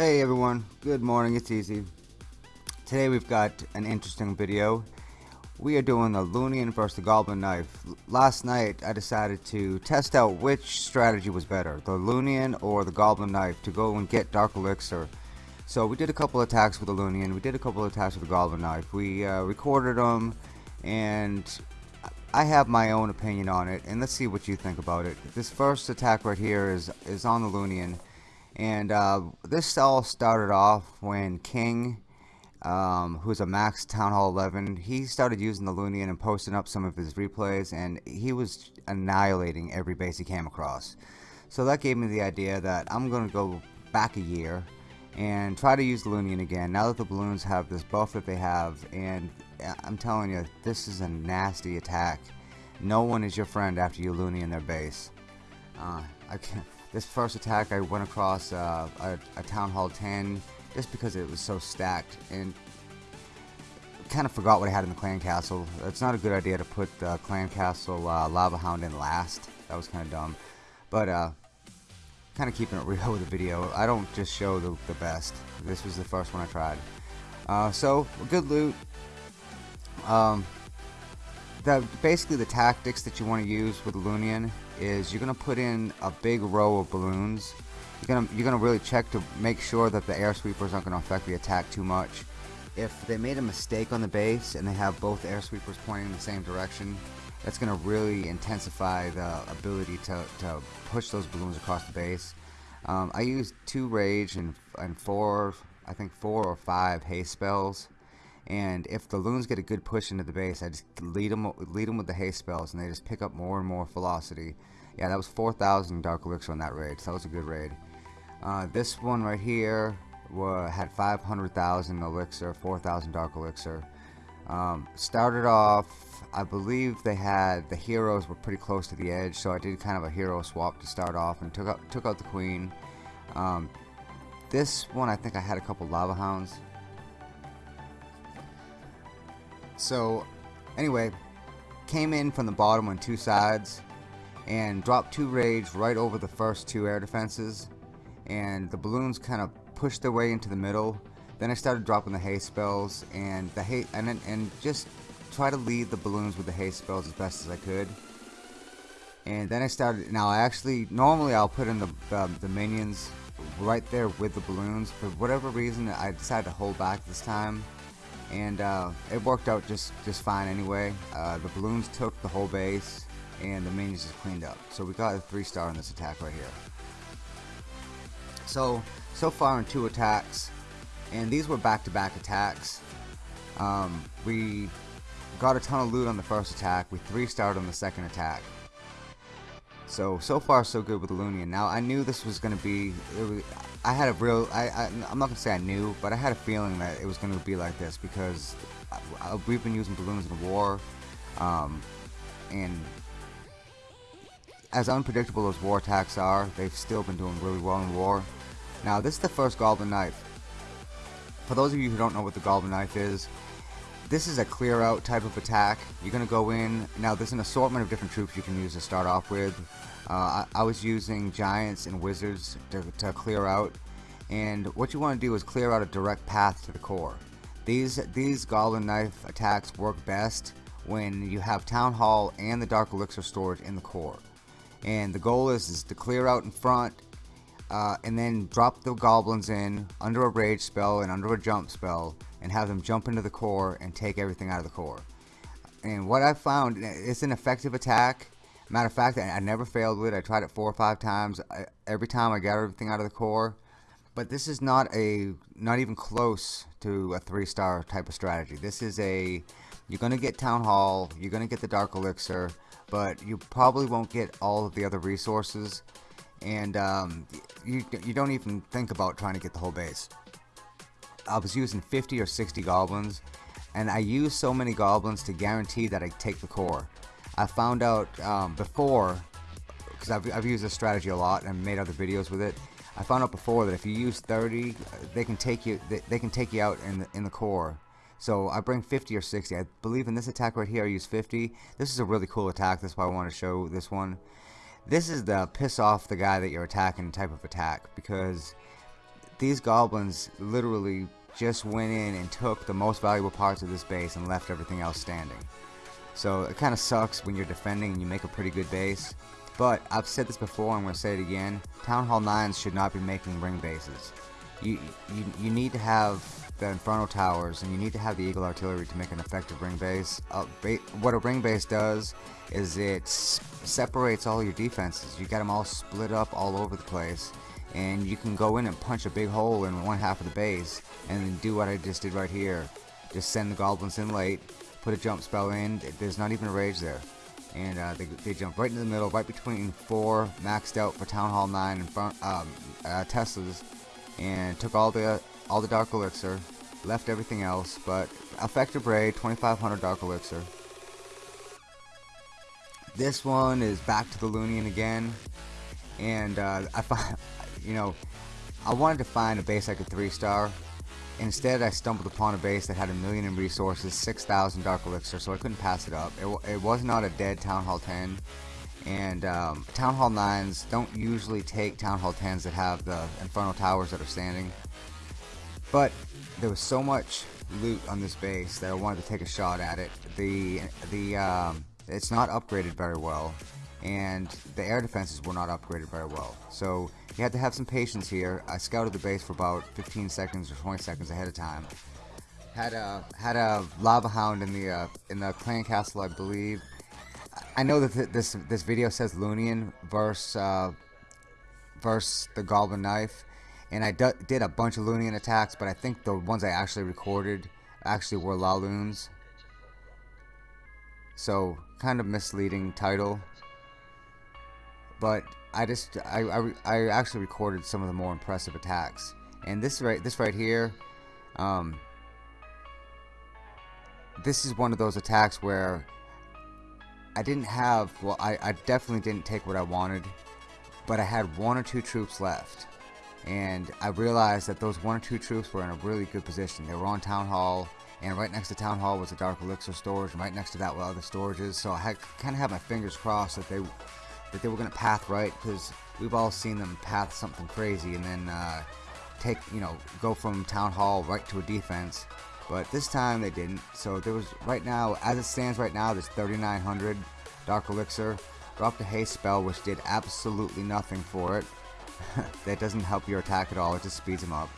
Hey everyone, good morning, it's Easy. Today we've got an interesting video. We are doing the Loonion versus the Goblin Knife. Last night I decided to test out which strategy was better, the Loonion or the Goblin Knife, to go and get Dark Elixir. So we did a couple attacks with the Loonion, we did a couple attacks with the Goblin Knife. We uh, recorded them and I have my own opinion on it and let's see what you think about it. This first attack right here is, is on the Loonion and uh, this all started off when King um, who's a max Town Hall 11, he started using the Loonion and posting up some of his replays, and he was annihilating every base he came across. So that gave me the idea that I'm going to go back a year and try to use the Loonion again, now that the balloons have this buff that they have, and I'm telling you, this is a nasty attack. No one is your friend after you Loonion their base. Uh, I can't, this first attack I went across uh, a, a Town Hall 10 just because it was so stacked and kind of forgot what I had in the clan castle. It's not a good idea to put the clan castle uh, lava hound in last. That was kind of dumb. But uh, kind of keeping it real with the video. I don't just show the, the best. This was the first one I tried. Uh, so good loot. Um, the basically the tactics that you want to use with Loonion is you're gonna put in a big row of balloons you're gonna you're gonna really check to make sure that the air sweepers aren't gonna affect the attack too much. If they made a mistake on the base and they have both air sweepers pointing in the same direction, that's gonna really intensify the ability to, to push those balloons across the base. Um, I used two rage and and four I think four or five haste spells. And if the loons get a good push into the base, I just lead them, lead them with the haste spells, and they just pick up more and more velocity. Yeah, that was 4,000 Dark Elixir on that raid, so that was a good raid. Uh, this one right here had 500,000 elixir, 4,000 dark elixir. Um, started off, I believe they had the heroes were pretty close to the edge, so I did kind of a hero swap to start off and took out took out the queen. Um, this one I think I had a couple lava hounds. So anyway, came in from the bottom on two sides and dropped two rage right over the first two air defenses and the balloons kind of pushed their way into the middle. Then I started dropping the haste spells and the haste and and just try to lead the balloons with the haste spells as best as I could. And then I started. Now I actually normally I'll put in the the, the minions right there with the balloons. For whatever reason, I decided to hold back this time, and uh, it worked out just just fine anyway. Uh, the balloons took the whole base, and the minions just cleaned up. So we got a three star on this attack right here. So, so far in two attacks, and these were back-to-back -back attacks. Um, we got a ton of loot on the first attack. We three-starred on the second attack. So, so far so good with the Loonion. Now, I knew this was going to be... Was, I had a real... I, I, am not going to say I knew, but I had a feeling that it was going to be like this because I, I, we've been using balloons in war. Um, and as unpredictable as war attacks are, they've still been doing really well in war. Now this is the first Goblin Knife. For those of you who don't know what the Goblin Knife is, this is a clear out type of attack. You're going to go in, now there's an assortment of different troops you can use to start off with. Uh, I, I, was using Giants and Wizards to, to clear out. And what you want to do is clear out a direct path to the core. These, these Goblin Knife attacks work best when you have Town Hall and the Dark Elixir storage in the core. And the goal is, is to clear out in front uh, and then drop the goblins in under a rage spell and under a jump spell and have them jump into the core and take everything out of the core. And what I found, it's an effective attack. Matter of fact, I, never failed with it. I tried it four or five times. I, every time I got everything out of the core. But this is not a, not even close to a three star type of strategy. This is a, you're going to get Town Hall, you're going to get the Dark Elixir, but you probably won't get all of the other resources and um, you, you don't even think about trying to get the whole base. I was using 50 or 60 goblins and I used so many goblins to guarantee that I take the core. I found out um, before, because I've, I've used this strategy a lot and made other videos with it, I found out before that if you use 30, they can take you they, they can take you out in the, in the core. So I bring 50 or 60. I believe in this attack right here I use 50. This is a really cool attack. That's why I want to show this one. This is the piss off the guy that you're attacking type of attack because these goblins literally just went in and took the most valuable parts of this base and left everything else standing. So it kind of sucks when you're defending and you make a pretty good base. But I've said this before, and I'm going to say it again. Town Hall 9s should not be making ring bases. You, you, you need to have the Inferno Towers and you need to have the Eagle Artillery to make an effective ring base. Uh, ba what a ring base does is it separates all your defenses. You got them all split up all over the place and you can go in and punch a big hole in one half of the base and then do what I just did right here. Just send the goblins in late, put a jump spell in, there's not even a rage there. And uh, they, they jump right into the middle, right between four maxed out for Town Hall 9 and um, uh, Teslas, and took all the all the Dark Elixir, left everything else, but effective raid, 2500 Dark Elixir. This one is back to the Loonion again, and uh, I find, you know, I wanted to find a base I could three star. Instead, I stumbled upon a base that had a million in resources, 6,000 Dark Elixir, so I couldn't pass it up. It, it was not a dead Town Hall 10, and um, Town Hall 9s don't usually take Town Hall 10s that have the Infernal Towers that are standing. But there was so much loot on this base that I wanted to take a shot at it. The the um, it's not upgraded very well, and the air defenses were not upgraded very well. So you had to have some patience here. I scouted the base for about 15 seconds or 20 seconds ahead of time. Had a had a lava hound in the uh, in the clan castle, I believe. I know that th this this video says Loonion versus uh, versus the Goblin Knife and I did a bunch of Loonion attacks, but I think the ones I actually recorded actually were Laloons. So, kind of misleading title. But I just, I, I, I actually recorded some of the more impressive attacks. And this right, this right here, um, this is one of those attacks where I didn't have, well, I, I definitely didn't take what I wanted, but I had one or two troops left and I realized that those one or two troops were in a really good position. They were on Town Hall, and right next to Town Hall was the Dark Elixir storage, and right next to that were other storages. So I had, kind of had my fingers crossed that they that they were going to path right, because we've all seen them path something crazy and then uh, take, you know, go from Town Hall right to a defense. But this time they didn't. So there was right now, as it stands right now, there's 3,900 Dark Elixir. Dropped a haste spell, which did absolutely nothing for it. that doesn't help your attack at all, it just speeds them up.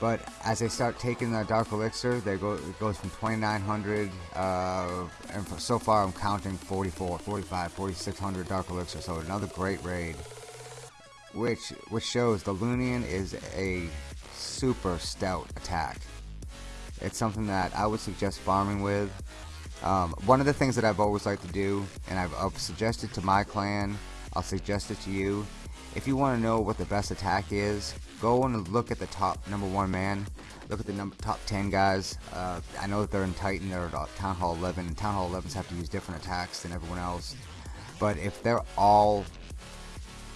But as they start taking the Dark Elixir, they go, it goes from 2900, uh, and so far I'm counting 44, 45, 4600 Dark Elixir, so another great raid. Which, which shows the Loonion is a super stout attack. It's something that I would suggest farming with. Um, one of the things that I've always liked to do, and I've, I've suggested to my clan, I'll suggest it to you, if you want to know what the best attack is, go and look at the top number one man. Look at the number, top 10 guys. Uh, I know that they're in Titan, they're at Town Hall 11, and Town Hall 11s have to use different attacks than everyone else. But if they're all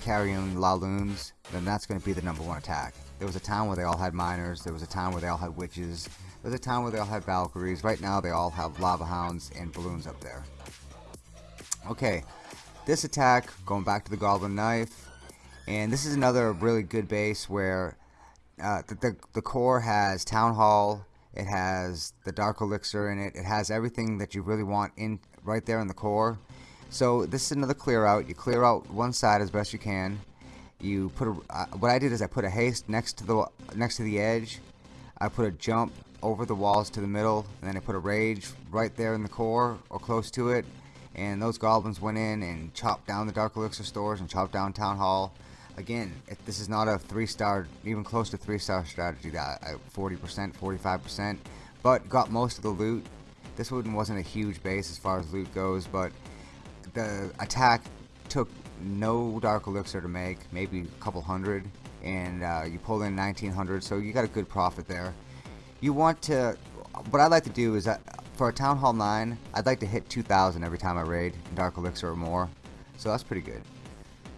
carrying Laloons, then that's going to be the number one attack. There was a time where they all had miners, there was a time where they all had witches, there was a time where they all had Valkyries. Right now they all have Lava Hounds and Balloons up there. Okay, this attack, going back to the Goblin Knife, and this is another really good base where uh, the, the, the core has Town Hall, it has the Dark Elixir in it, it has everything that you really want in right there in the core. So this is another clear out. You clear out one side as best you can. You put a, uh, what I did is I put a haste next to the next to the edge. I put a jump over the walls to the middle, and then I put a rage right there in the core or close to it. And those goblins went in and chopped down the Dark Elixir stores and chopped down Town Hall again, if this is not a three-star, even close to three-star strategy, that 40%, 45%, but got most of the loot. This one wasn't a huge base as far as loot goes, but the attack took no Dark Elixir to make, maybe a couple hundred, and uh, you pulled in 1900, so you got a good profit there. You want to, what I like to do is that for a Town Hall 9, I'd like to hit 2000 every time I raid Dark Elixir or more, so that's pretty good.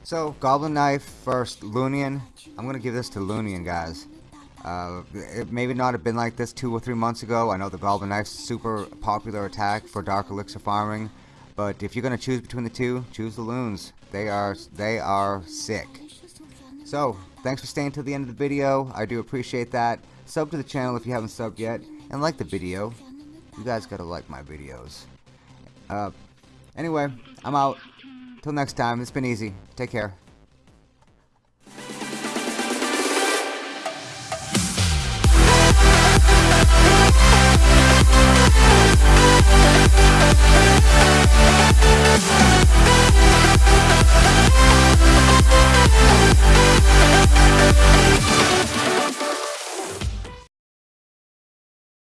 So, Goblin Knife first, Loonion. I'm to give this to Loonion, guys. Uh, it maybe not have been like this two or three months ago. I know the Goblin Knife's super popular attack for Dark Elixir farming. But if you're to choose between the two, choose the Loons. They are, they are sick. So, thanks for staying till the end of the video. I do appreciate that. Sub to the channel if you haven't subbed yet, and like the video. You guys gotta like my videos. Uh, anyway, I'm out. Till next time, it's been easy. Take care.